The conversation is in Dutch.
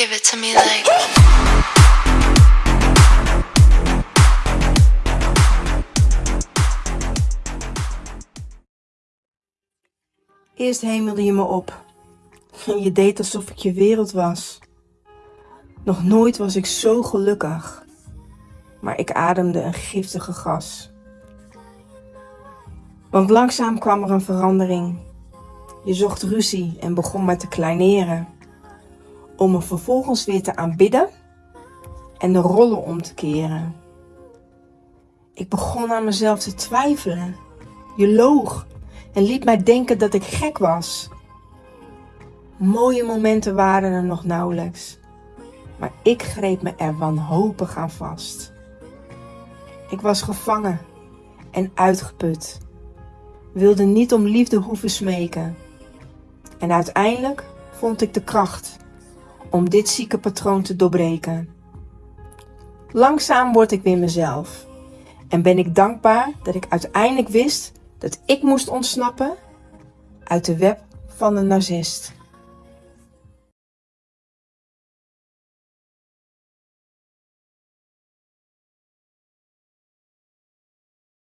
Give it to me like. Eerst hemelde je me op. Je deed alsof ik je wereld was. Nog nooit was ik zo gelukkig. Maar ik ademde een giftige gas. Want langzaam kwam er een verandering. Je zocht ruzie en begon me te kleineren. Om me vervolgens weer te aanbidden en de rollen om te keren. Ik begon aan mezelf te twijfelen. Je loog en liet mij denken dat ik gek was. Mooie momenten waren er nog nauwelijks, maar ik greep me er wanhopig aan vast. Ik was gevangen en uitgeput, wilde niet om liefde hoeven smeken. En uiteindelijk vond ik de kracht om dit zieke patroon te doorbreken. Langzaam word ik weer mezelf en ben ik dankbaar dat ik uiteindelijk wist dat ik moest ontsnappen uit de web van een narcist.